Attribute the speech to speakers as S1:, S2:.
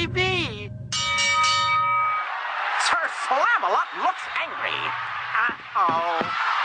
S1: TV. Sir Flamalot looks angry. Uh-oh.